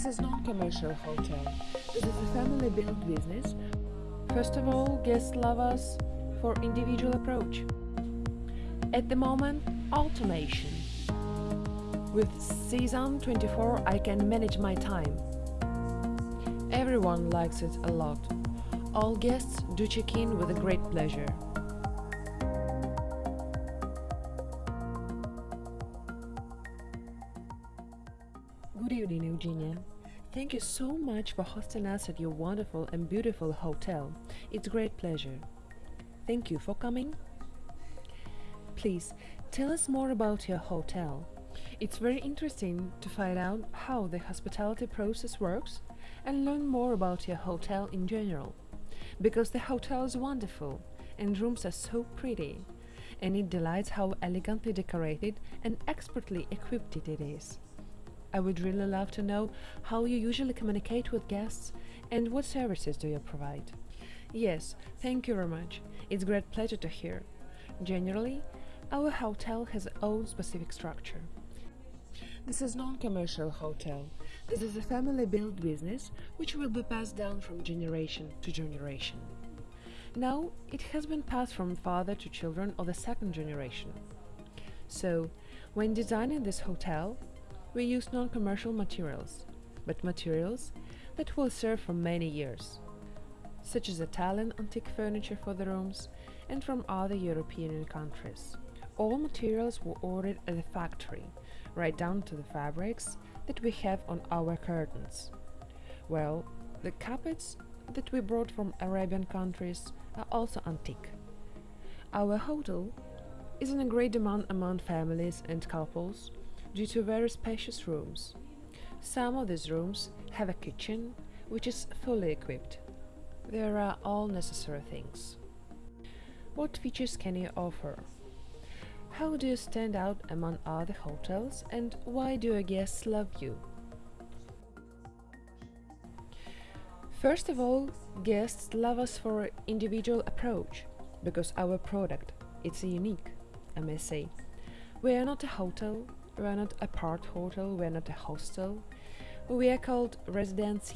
This is non-commercial hotel. This is a family-built business. First of all, guests love us for individual approach. At the moment, automation. With Sesam 24, I can manage my time. Everyone likes it a lot. All guests do check in with a great pleasure. Thank you so much for hosting us at your wonderful and beautiful hotel. It's a great pleasure. Thank you for coming. Please tell us more about your hotel. It's very interesting to find out how the hospitality process works and learn more about your hotel in general. Because the hotel is wonderful and rooms are so pretty, and it delights how elegantly decorated and expertly equipped it is. I would really love to know how you usually communicate with guests and what services do you provide. Yes, thank you very much. It's a great pleasure to hear. Generally, our hotel has its own specific structure. This is non-commercial hotel. This is a family-built business which will be passed down from generation to generation. Now it has been passed from father to children of the second generation. So, when designing this hotel, we use non-commercial materials, but materials that will serve for many years, such as Italian antique furniture for the rooms and from other European countries. All materials were ordered at the factory, right down to the fabrics that we have on our curtains. Well, the carpets that we brought from Arabian countries are also antique. Our hotel is in a great demand among families and couples due to very spacious rooms. Some of these rooms have a kitchen, which is fully equipped. There are all necessary things. What features can you offer? How do you stand out among other hotels and why do your guests love you? First of all, guests love us for individual approach because our product it's unique, I may say. We are not a hotel, we are not a part hotel, we are not a hostel. We are called Residence.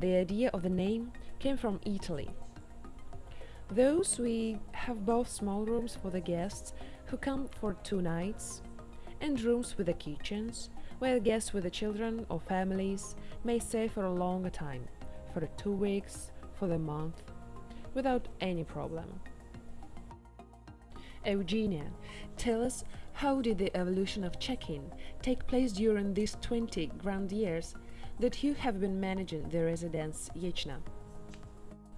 The idea of the name came from Italy. Those we have both small rooms for the guests who come for two nights and rooms with the kitchens where guests with the children or families may stay for a longer time, for two weeks, for the month, without any problem. Eugenia, tell us how did the evolution of check-in take place during these 20 grand years that you have been managing the residence Yechna?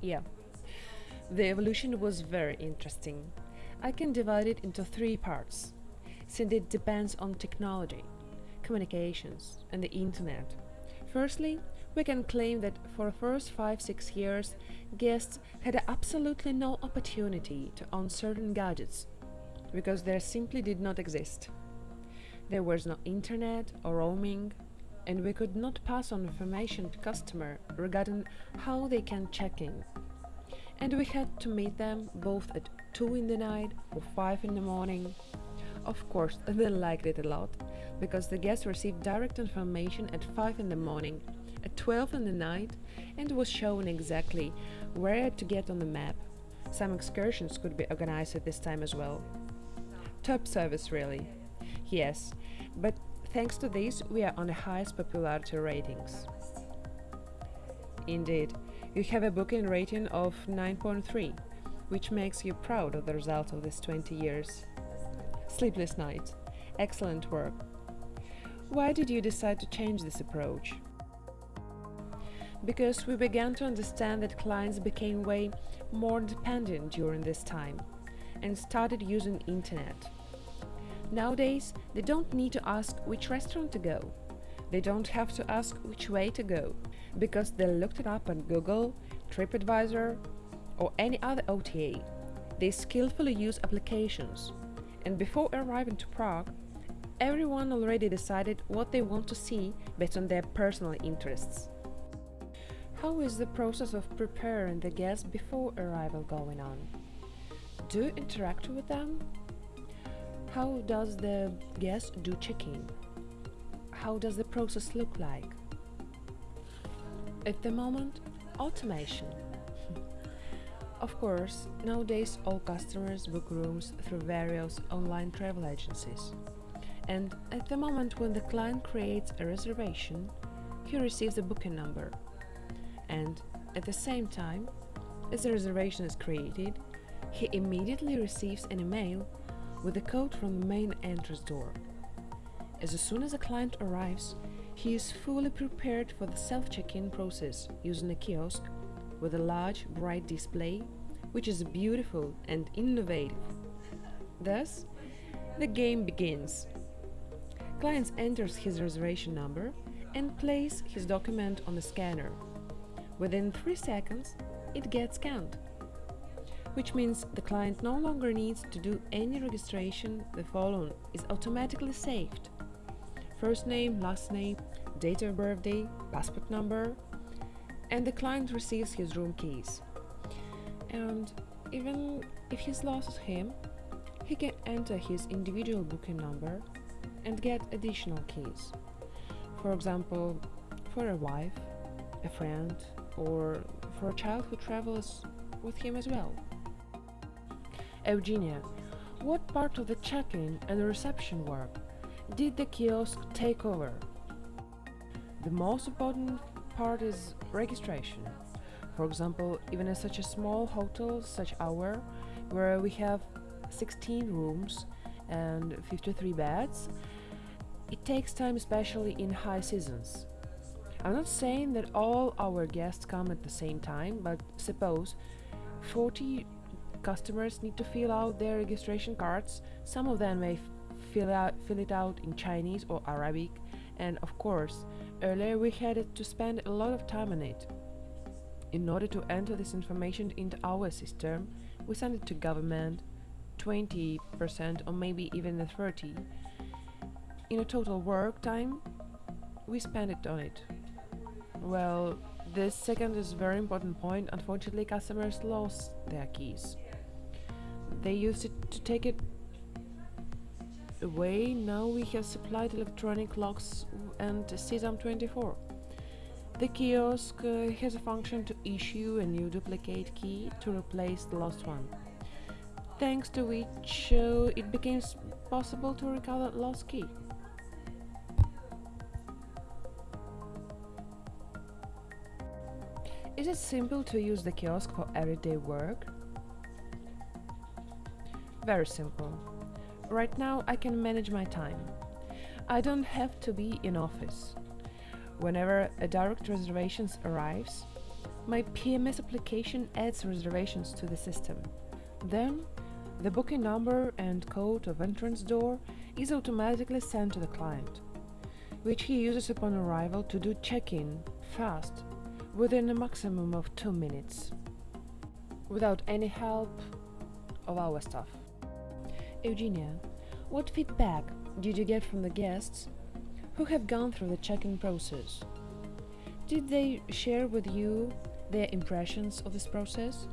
Yeah, the evolution was very interesting. I can divide it into three parts, since it depends on technology, communications and the internet. Firstly, we can claim that for the first 5-6 years, guests had absolutely no opportunity to own certain gadgets because they simply did not exist. There was no internet or roaming, and we could not pass on information to customer regarding how they can check in. And we had to meet them both at 2 in the night or 5 in the morning. Of course, they liked it a lot, because the guests received direct information at 5 in the morning, at 12 in the night, and was shown exactly where to get on the map. Some excursions could be organized at this time as well. Top service, really. Yes, but thanks to this, we are on the highest popularity ratings. Indeed, you have a booking rating of 9.3, which makes you proud of the result of these 20 years. Sleepless nights, excellent work. Why did you decide to change this approach? Because we began to understand that clients became way more dependent during this time and started using internet. Nowadays, they don't need to ask which restaurant to go. They don't have to ask which way to go, because they looked it up on Google, TripAdvisor, or any other OTA. They skillfully use applications. And before arriving to Prague, everyone already decided what they want to see based on their personal interests. How is the process of preparing the guests before arrival going on? Do you interact with them? How does the guest do check-in? How does the process look like? At the moment, automation. of course, nowadays all customers book rooms through various online travel agencies. And at the moment when the client creates a reservation, he receives a booking number. And at the same time, as the reservation is created, he immediately receives an email with a code from the main entrance door. As soon as a client arrives, he is fully prepared for the self-check-in process using a kiosk with a large, bright display, which is beautiful and innovative. Thus, the game begins. Client enters his reservation number and places his document on the scanner. Within 3 seconds, it gets scanned which means the client no longer needs to do any registration, the following is automatically saved. First name, last name, date of birthday, passport number, and the client receives his room keys. And even if he's lost him, he can enter his individual booking number and get additional keys. For example, for a wife, a friend, or for a child who travels with him as well. Eugenia, what part of the check-in and reception work did the kiosk take over? The most important part is registration. For example, even in such a small hotel such our, where we have 16 rooms and 53 beds, it takes time especially in high seasons. I'm not saying that all our guests come at the same time, but suppose 40 customers need to fill out their registration cards. Some of them may fill, out, fill it out in Chinese or Arabic, and of course, earlier we had to spend a lot of time on it. In order to enter this information into our system, we send it to government, 20% or maybe even 30 in a total work time we spend it on it well this second is very important point unfortunately customers lost their keys they used it to take it away. Now we have supplied electronic locks and Sesam 24. The kiosk uh, has a function to issue a new duplicate key to replace the lost one, thanks to which uh, it becomes possible to recover lost key. Is it simple to use the kiosk for everyday work? Very simple. Right now I can manage my time. I don't have to be in office. Whenever a direct reservations arrives, my PMS application adds reservations to the system. Then, the booking number and code of entrance door is automatically sent to the client, which he uses upon arrival to do check-in fast, within a maximum of 2 minutes, without any help of our staff. Eugenia, what feedback did you get from the guests who have gone through the check-in process? Did they share with you their impressions of this process?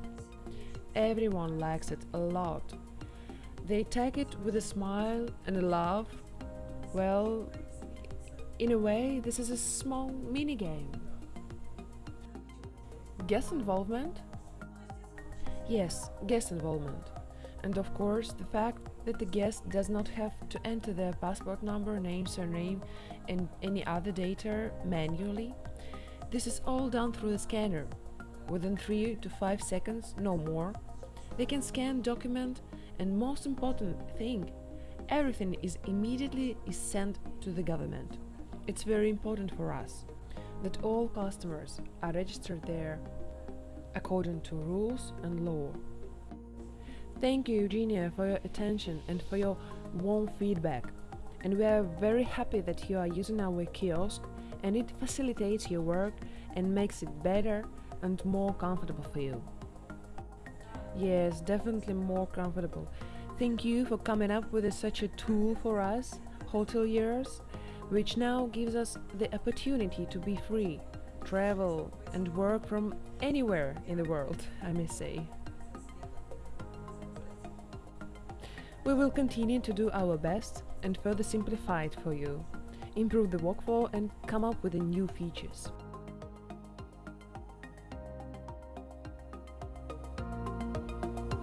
Everyone likes it a lot. They take it with a smile and a laugh. Well, in a way, this is a small mini game. Guest involvement? Yes, guest involvement. And of course, the fact that the guest does not have to enter their passport number, name, surname and any other data manually. This is all done through the scanner. Within 3 to 5 seconds, no more. They can scan document and most important thing, everything is immediately is sent to the government. It's very important for us that all customers are registered there according to rules and law. Thank you, Eugenia, for your attention and for your warm feedback. And we are very happy that you are using our kiosk and it facilitates your work and makes it better and more comfortable for you. Yes, definitely more comfortable. Thank you for coming up with such a tool for us, hoteliers, which now gives us the opportunity to be free, travel and work from anywhere in the world, I may say. We will continue to do our best and further simplify it for you, improve the workflow and come up with new features.